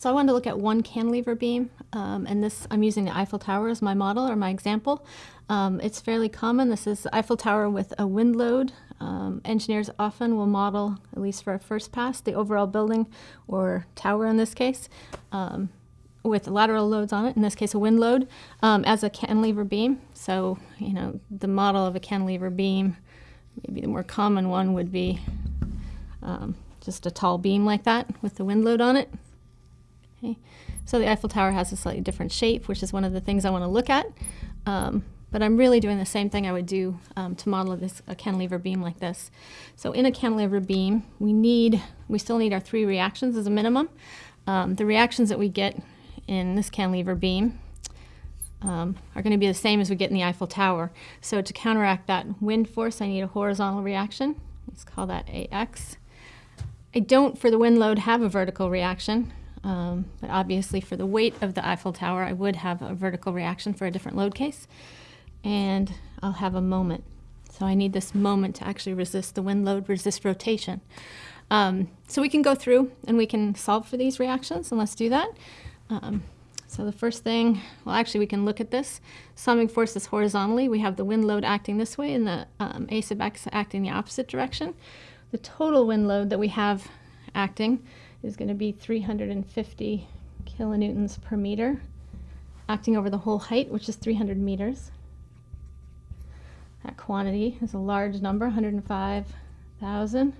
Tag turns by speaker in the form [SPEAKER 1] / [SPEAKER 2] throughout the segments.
[SPEAKER 1] so I wanted to look at one cantilever beam, um, and this I'm using the Eiffel Tower as my model or my example. Um, it's fairly common. This is Eiffel Tower with a wind load. Um, engineers often will model, at least for a first pass, the overall building or tower in this case, um, with lateral loads on it, in this case a wind load, um, as a cantilever beam. So, you know, the model of a cantilever beam, maybe the more common one would be um, just a tall beam like that with the wind load on it. Okay. So the Eiffel Tower has a slightly different shape, which is one of the things I want to look at. Um, but I'm really doing the same thing I would do um, to model this a cantilever beam like this. So in a cantilever beam, we need, we still need our three reactions as a minimum. Um, the reactions that we get in this cantilever beam um, are going to be the same as we get in the Eiffel Tower. So to counteract that wind force, I need a horizontal reaction. Let's call that AX. I don't, for the wind load, have a vertical reaction. Um, but obviously for the weight of the Eiffel Tower, I would have a vertical reaction for a different load case. And I'll have a moment. So I need this moment to actually resist the wind load, resist rotation. Um, so we can go through and we can solve for these reactions, and let's do that. Um, so the first thing, well actually we can look at this. Summing forces horizontally, we have the wind load acting this way and the um, A sub x acting the opposite direction. The total wind load that we have acting is going to be 350 kilonewtons per meter, acting over the whole height, which is 300 meters. That quantity is a large number, 105,000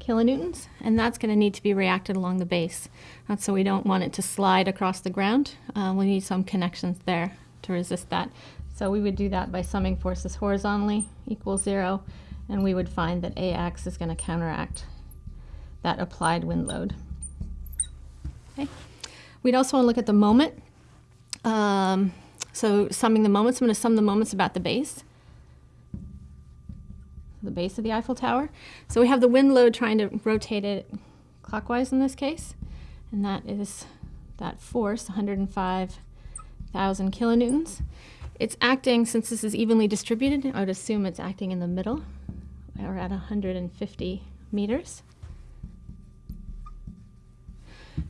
[SPEAKER 1] kilonewtons, and that's going to need to be reacted along the base. That's so we don't want it to slide across the ground. Uh, we need some connections there to resist that. So we would do that by summing forces horizontally equals zero, and we would find that AX is going to counteract that applied wind load. Okay. We'd also want to look at the moment. Um, so summing the moments, I'm going to sum the moments about the base, the base of the Eiffel Tower. So we have the wind load trying to rotate it clockwise in this case, and that is that force, 105,000 kilonewtons. It's acting, since this is evenly distributed, I would assume it's acting in the middle, or at 150 meters.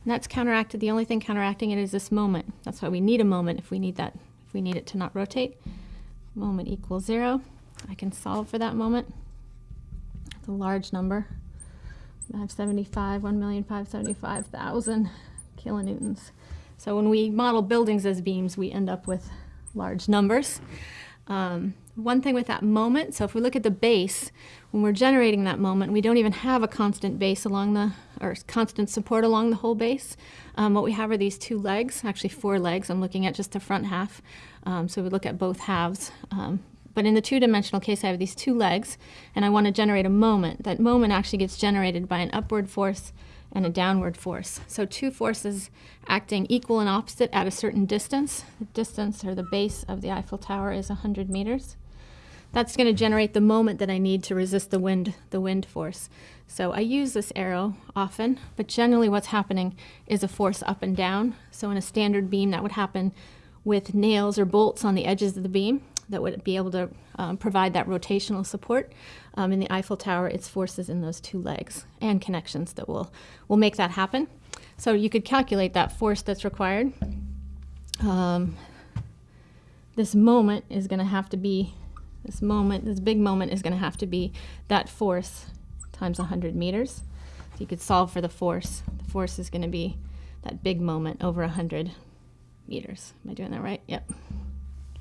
[SPEAKER 1] And that's counteracted. The only thing counteracting it is this moment. That's why we need a moment if we need that, if we need it to not rotate. Moment equals zero. I can solve for that moment. It's a large number. 575, 1,575,000 kilonewtons. So when we model buildings as beams, we end up with large numbers. Um, one thing with that moment, so if we look at the base, when we're generating that moment, we don't even have a constant base along the, or constant support along the whole base. Um, what we have are these two legs, actually four legs. I'm looking at just the front half. Um, so we look at both halves. Um, but in the two-dimensional case, I have these two legs, and I want to generate a moment. That moment actually gets generated by an upward force and a downward force. So two forces acting equal and opposite at a certain distance. The distance or the base of the Eiffel Tower is 100 meters. That's going to generate the moment that I need to resist the wind, the wind force. So I use this arrow often, but generally what's happening is a force up and down. So in a standard beam, that would happen with nails or bolts on the edges of the beam that would be able to um, provide that rotational support. Um, in the Eiffel Tower, it's forces in those two legs and connections that will, will make that happen. So you could calculate that force that's required. Um, this moment is going to have to be, this moment, this big moment is going to have to be that force times 100 meters. So you could solve for the force. The force is going to be that big moment over 100 meters. Am I doing that right? Yep.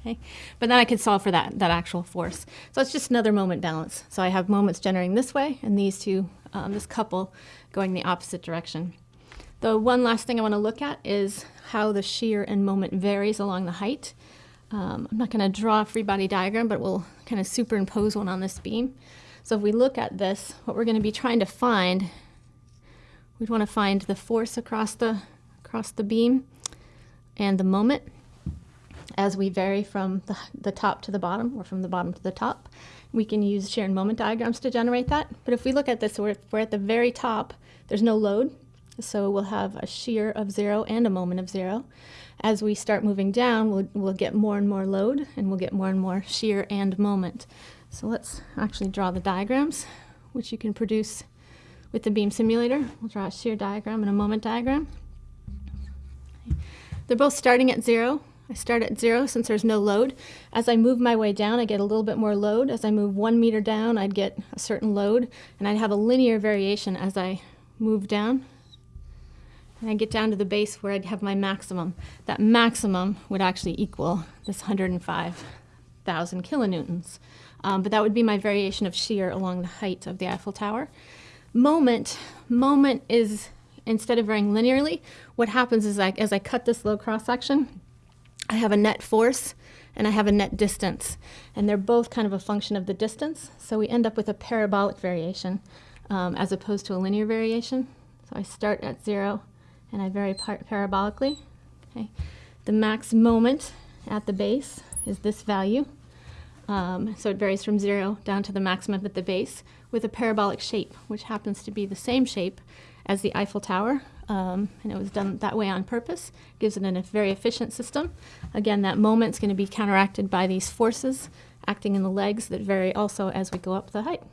[SPEAKER 1] Okay. But then I could solve for that, that actual force. So it's just another moment balance. So I have moments generating this way and these two, um, this couple going the opposite direction. The one last thing I want to look at is how the shear and moment varies along the height. Um, I'm not going to draw a free body diagram, but we'll kind of superimpose one on this beam. So if we look at this, what we're going to be trying to find, we'd want to find the force across the, across the beam and the moment as we vary from the, the top to the bottom or from the bottom to the top. We can use shear and moment diagrams to generate that. But if we look at this, we're, we're at the very top, there's no load. So we'll have a shear of zero and a moment of zero. As we start moving down, we'll, we'll get more and more load and we'll get more and more shear and moment. So let's actually draw the diagrams, which you can produce with the beam simulator. We'll draw a shear diagram and a moment diagram. They're both starting at zero. I start at zero since there's no load. As I move my way down, I get a little bit more load. As I move one meter down, I'd get a certain load, and I'd have a linear variation as I move down. And I get down to the base where I'd have my maximum. That maximum would actually equal this 105,000 kilonewtons. Um, but that would be my variation of shear along the height of the Eiffel Tower. Moment, moment is, instead of varying linearly, what happens is I, as I cut this low cross section, I have a net force and I have a net distance. And they're both kind of a function of the distance. So we end up with a parabolic variation um, as opposed to a linear variation. So I start at zero and I vary par parabolically. Okay. The max moment at the base is this value. Um, so it varies from zero down to the maximum at the base with a parabolic shape, which happens to be the same shape as the Eiffel Tower. Um, and it was done that way on purpose. Gives it a very efficient system. Again, that moment's going to be counteracted by these forces acting in the legs that vary also as we go up the height.